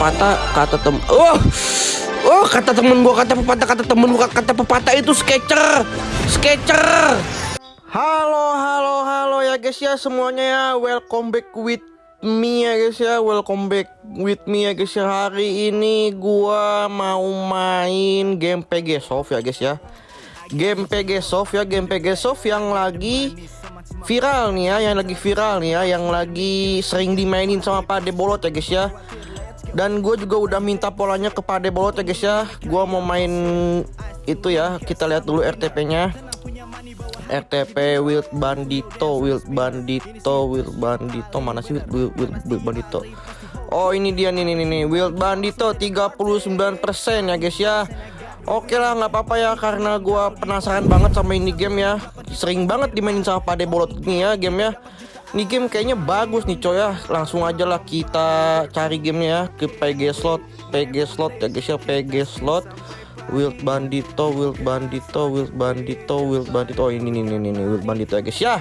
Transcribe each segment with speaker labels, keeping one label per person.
Speaker 1: pepatah kata tem oh oh kata temen gua kata pepatah kata temen gua kata pepatah itu sketcher sketcher. Halo halo halo ya guys ya semuanya ya. Welcome back with me ya guys ya. Welcome back with me ya guys ya. Hari ini gua mau main game PG Soft ya guys ya. Game PG Soft ya game PG Soft yang lagi viral nih ya yang lagi viral nih ya yang lagi sering dimainin sama Pade Bolot ya guys ya dan gue juga udah minta polanya ke Pade Bolot ya guys ya. Gue mau main itu ya. Kita lihat dulu RTP nya RTP Wild Bandito Wild Bandito Wild Bandito. Mana sih Wild, Wild, Wild Bandito? Oh ini dia. Nih nih nih Wild Bandito 39% ya guys ya. Oke lah nggak apa-apa ya karena gua penasaran banget sama ini game ya. Sering banget dimainin sama Pade Bolot nih ya game ya Ini game kayaknya bagus nih coy ya. Langsung aja lah kita cari gamenya ya Ke PG Slot PG Slot ya guys ya PG Slot. Wild Bandito Wild Bandito Wild Bandito Wild Bandito. Oh, ini nih nih nih Wild Bandito ya guys ya.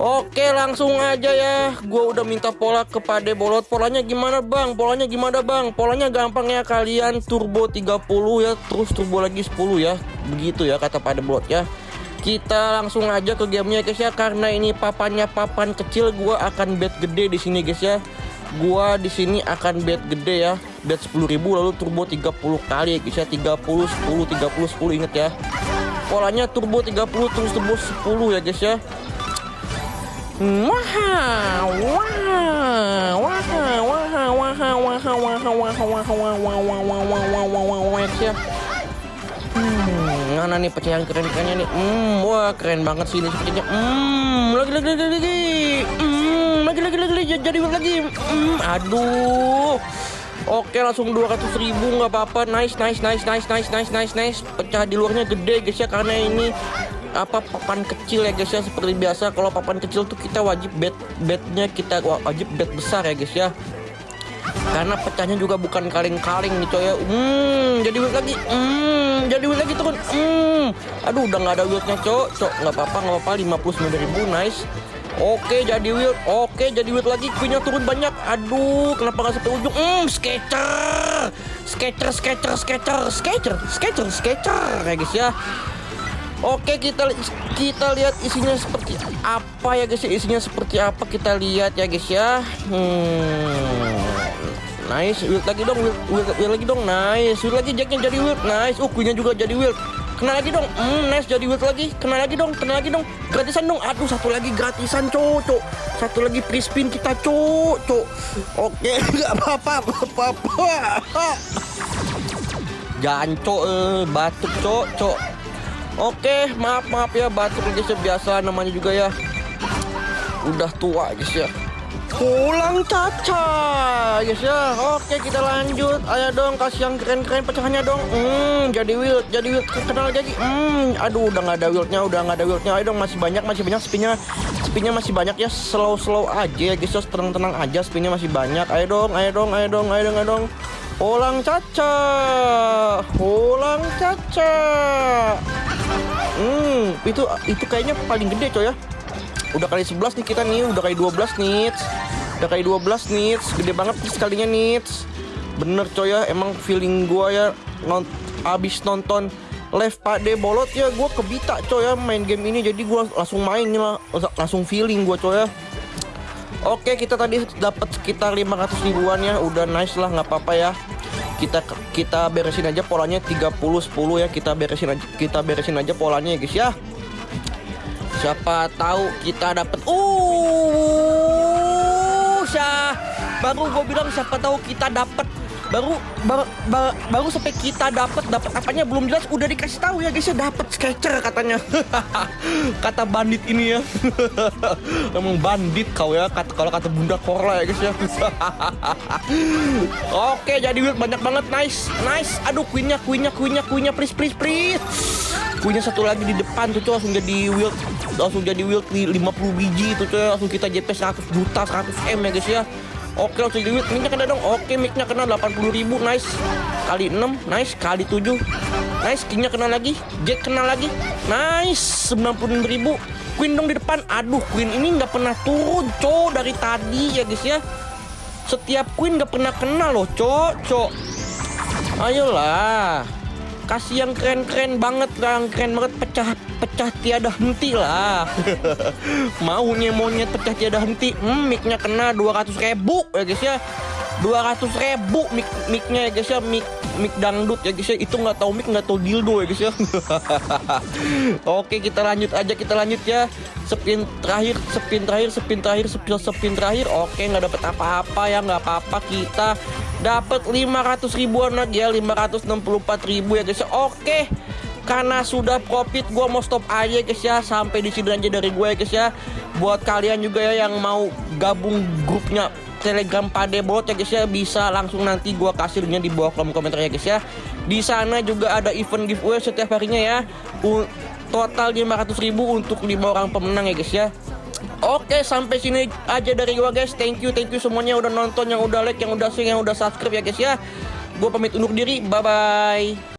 Speaker 1: Oke langsung aja ya. Gua udah minta pola kepada bolot. Polanya gimana bang? Polanya gimana bang? Polanya gampang ya kalian turbo 30 ya Terus turbo lagi 10 ya. Begitu ya kata pada bolot ya kita langsung aja ke gamenya guys ya karena ini papannya papan kecil gua akan bet gede di sini guys ya gua di sini akan bet gede ya bet 10.000 lalu turbo 30 kali ya guys ya 30 10 30 10 inget ya polanya turbo 30 terus turbo 10 ya guys ya Wow, wow, wow, wow, wow, wow, wow, wow, wow, wow, wow, wow, wow, wow, wow, wow, wow, ya. Hmm, mana nih pecahan keren-kerennya nih? Hmm, wah keren banget sih ini sepertinya. Hmm, lagi lagi lagi lagi. Hmm, lagi lagi lagi jadi lagi. Hmm, aduh. Oke langsung 200 ribu nggak apa-apa nice nice nice nice nice nice nice nice pecah di luarnya gede guys ya karena ini apa papan kecil ya guys ya seperti biasa kalau papan kecil tuh kita wajib bet betnya kita wajib bet besar ya guys ya karena pecahnya juga bukan kaleng-kaleng coy ya. Hmm jadi wheel lagi. Hmm jadi wheel lagi turun hmm. Aduh udah nggak ada wheelnya cok. Cok nggak apa-apa nggak apa-apa. 59 ribu nice. Oke jadi wheel, oke jadi wheel lagi, queennya turun banyak. Aduh, kenapa nggak sampai ujung? Hmm, sketcher, sketcher, sketcher, sketcher, sketcher, sketcher, sketcher, ya guys ya. Oke kita kita lihat isinya seperti apa ya guys ya. Isinya seperti apa kita lihat ya guys ya. Hmm. Nice wild lagi dong wild, wild, wild lagi dong nice. Wild lagi jacknya jadi wild nice. Uh juga jadi wild kena lagi dong hmm, nice jadi wild lagi. Kena lagi dong kena lagi dong. Gratisan dong. Aduh satu lagi gratisan cocok satu lagi free spin kita cocok oke nggak apa-apa apa-apa. Jangan eh, batuk cocok Oke, maaf maaf ya batuk guys ya biasa namanya juga ya. Udah tua guys ya. Pulang caca guys ya. Oke, kita lanjut. Ayo dong kasih yang keren-keren pecahannya dong. Hmm, jadi wild, jadi wild kenal lagi. Hmm, aduh udah nggak ada wildnya, udah nggak ada wildnya. Ayo dong masih banyak, masih banyak spinnya. Spinnya masih banyak ya. Slow-slow aja ya guys ya. Tenang-tenang aja spinnya masih banyak. Ayo dong, ayo dong, ayo dong, ayo dong, ayo dong. Pulang caca. Pulang caca. Hmm, itu itu kayaknya paling gede coy ya. Udah kali 11 nih kita nih, udah kali 12 nih. Udah kali 12 nih, gede banget nih sekalinya nih. Bener coy ya, emang feeling gua ya non abis nonton live Pak De Bolot ya gua kebita coy ya main game ini. Jadi gua langsung main lah langsung feeling gua coy ya. Oke kita tadi dapat sekitar 500 ribuan ya. Udah nice lah nggak apa-apa ya. Kita kita beresin aja polanya 30 10 ya. Kita beresin aja kita beresin aja polanya ya guys ya siapa tahu kita dapat uh baru gue bilang siapa tahu kita dapat baru baru, baru, baru sampai kita dapat dapat apanya belum jelas udah dikasih tahu ya guys ya. Dapat sketcher katanya. Kata bandit ini ya. Emang bandit kau ya kata kalau kata bunda korla ya guys ya. Oke jadi banyak banget. Nice nice. Aduh queennya queennya queennya queennya. Please please please queennya satu lagi di depan tuh, tuh langsung jadi wild. Langsung jadi wild 50 biji itu tuh langsung kita JP 100 juta 100 m ya guys ya. Oke langsung duit Micnya kena dong. Oke micnya kena 80 ribu Nice. Kali 6 Nice. Kali 7 Nice. Kingnya kena lagi. Jack kena lagi. Nice. 96 ribu. Queen dong di depan. Aduh Queen ini nggak pernah turun Cow dari tadi ya guys ya. Setiap queen gak pernah kena loh, cok, cok. Ayolah. Kasih yang keren-keren banget lah, yang keren banget. Pecah pecah tiada henti lah. Maunya monyet pecah tiada henti. Hmm, mic kena 200 ribu ya guys ya. 200 ribu mic micnya ya guys ya. Mic mic dangdut ya guys ya. Itu nggak tahu mic nggak tahu dildo ya guys ya. Oke kita lanjut aja kita lanjut ya. Spin terakhir spin terakhir spin terakhir spin spin terakhir. Oke nggak dapat apa-apa ya nggak apa-apa kita dapat 500 ribuan lagi ya 564 ribu ya guys ya oke karena sudah profit gue mau stop aja guys ya sampai di sini aja dari gue ya guys ya buat kalian juga ya yang mau gabung grupnya Telegram Padebot ya guys ya bisa langsung nanti gua kasih linknya di bawah kolom komentar ya guys ya. Di sana juga ada event giveaway setiap harinya ya. Total 500 ribu untuk 5 orang pemenang ya guys ya. Oke sampai sini aja dari gua guys. Thank you thank you semuanya udah nonton, yang udah like, yang udah share, yang udah subscribe ya guys ya. Gua pamit undur diri. Bye bye.